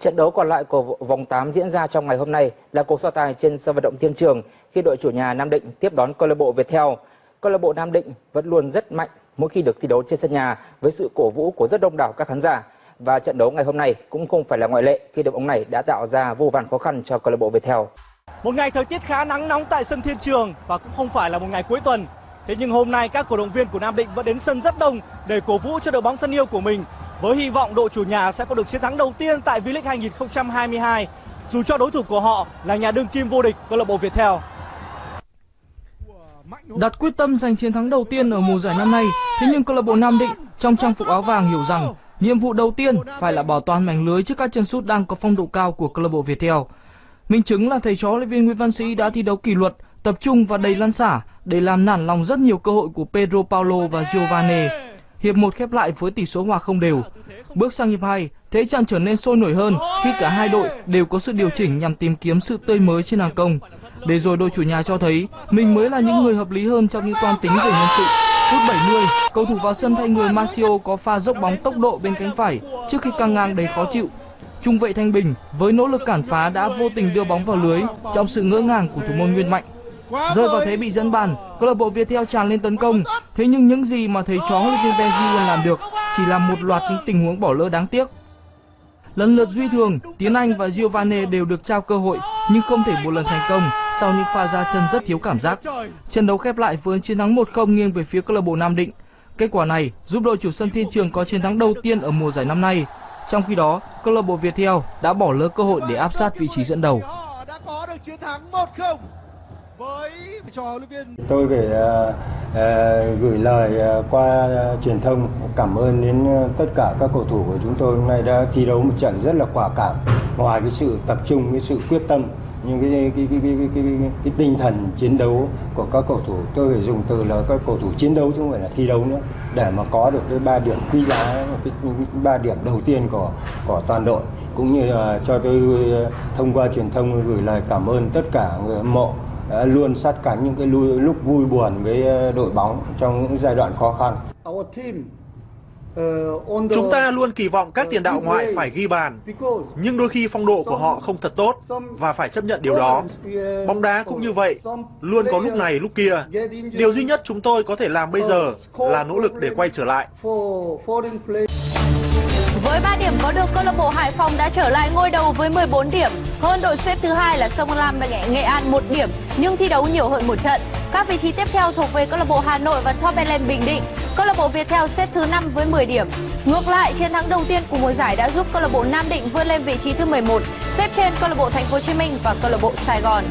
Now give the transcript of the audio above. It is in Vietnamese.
Trận đấu còn lại của vòng 8 diễn ra trong ngày hôm nay là cuộc so tài trên sân vận động Thiên Trường khi đội chủ nhà Nam Định tiếp đón câu lạc bộ Viettel. Câu lạc bộ Nam Định vẫn luôn rất mạnh mỗi khi được thi đấu trên sân nhà với sự cổ vũ của rất đông đảo các khán giả và trận đấu ngày hôm nay cũng không phải là ngoại lệ khi đội bóng này đã tạo ra vô vàn khó khăn cho câu lạc bộ Viettel. Một ngày thời tiết khá nắng nóng tại sân Thiên Trường và cũng không phải là một ngày cuối tuần. Thế nhưng hôm nay các cổ động viên của Nam Định vẫn đến sân rất đông để cổ vũ cho đội bóng thân yêu của mình với hy vọng đội chủ nhà sẽ có được chiến thắng đầu tiên tại V-League 2022 dù cho đối thủ của họ là nhà đương kim vô địch câu lạc bộ Viettel. Đặt quyết tâm giành chiến thắng đầu tiên ở mùa giải năm nay, thế nhưng câu lạc bộ Nam Định trong trang phục áo vàng hiểu rằng nhiệm vụ đầu tiên phải là bảo toàn mảnh lưới trước các chân sút đang có phong độ cao của câu lạc bộ Viettel. Minh chứng là thầy trò luyện viên Nguyễn Văn Sĩ đã thi đấu kỷ luật, tập trung và đầy lăn xả để làm nản lòng rất nhiều cơ hội của Pedro Paulo và Giovanni. Hiệp 1 khép lại với tỷ số hòa không đều. Bước sang hiệp 2, thế trận trở nên sôi nổi hơn khi cả hai đội đều có sự điều chỉnh nhằm tìm kiếm sự tươi mới trên hàng công. Để rồi đội chủ nhà cho thấy mình mới là những người hợp lý hơn trong những toan tính về nhân sự. Phút 70, cầu thủ vào sân thay người Marcio có pha dốc bóng tốc độ bên cánh phải trước khi căng ngang đầy khó chịu. Trung vệ Thanh Bình với nỗ lực cản phá đã vô tình đưa bóng vào lưới trong sự ngỡ ngàng của thủ môn Nguyên Mạnh. Rơi vào thế bị dẫn bàn, câu lạc bộ Viettel tràn lên tấn công. Thế nhưng những gì mà thầy chó huấn luyện viên Benji làm được chỉ là một loạt những tình huống bỏ lỡ đáng tiếc. Lần lượt Duy Thường, Tiến Anh và Giovanni đều được trao cơ hội nhưng không thể một lần thành công sau những pha ra chân rất thiếu cảm giác. Trận đấu khép lại với chiến thắng 1-0 nghiêng về phía câu lạc bộ Nam Định. Kết quả này giúp đội chủ sân Thiên Trường có chiến thắng đầu tiên ở mùa giải năm nay. Trong khi đó, câu lạc bộ Viettel đã bỏ lỡ cơ hội để áp sát vị trí dẫn đầu. Đã có được chiến thắng 1-0 với trò huấn luyện viên tôi phải uh, uh, gửi lời uh, qua uh, truyền thông cảm ơn đến uh, tất cả các cầu thủ của chúng tôi. Hôm nay đã thi đấu một trận rất là quả cảm. Ngoài cái sự tập trung cái sự quyết tâm những cái cái, cái, cái, cái, cái, cái tinh thần chiến đấu của các cầu thủ tôi phải dùng từ là các cầu thủ chiến đấu chứ không phải là thi đấu nữa để mà có được cái ba điểm quý giá cái ba điểm đầu tiên của của toàn đội. Cũng như là cho tôi thông qua truyền thông gửi lời cảm ơn tất cả người hâm mộ luôn sát cánh những cái lúc vui buồn với đội bóng trong những giai đoạn khó khăn. Chúng ta luôn kỳ vọng các tiền đạo ngoại phải ghi bàn, nhưng đôi khi phong độ của họ không thật tốt và phải chấp nhận điều đó. Bóng đá cũng như vậy, luôn có lúc này lúc kia. Điều duy nhất chúng tôi có thể làm bây giờ là nỗ lực để quay trở lại. Với 3 điểm có được, câu lạc bộ Hải Phòng đã trở lại ngôi đầu với 14 điểm. Hơn đội xếp thứ hai là Sông Lam và Nghệ An 1 điểm, nhưng thi đấu nhiều hơn một trận. Các vị trí tiếp theo thuộc về câu lạc bộ Hà Nội và Top Eleven Bình Định. Câu lạc bộ Viettel xếp thứ 5 với 10 điểm. Ngược lại, chiến thắng đầu tiên của mùa giải đã giúp câu lạc bộ Nam Định vươn lên vị trí thứ 11, xếp trên câu lạc bộ Thành phố Hồ Chí Minh và câu lạc bộ Sài Gòn.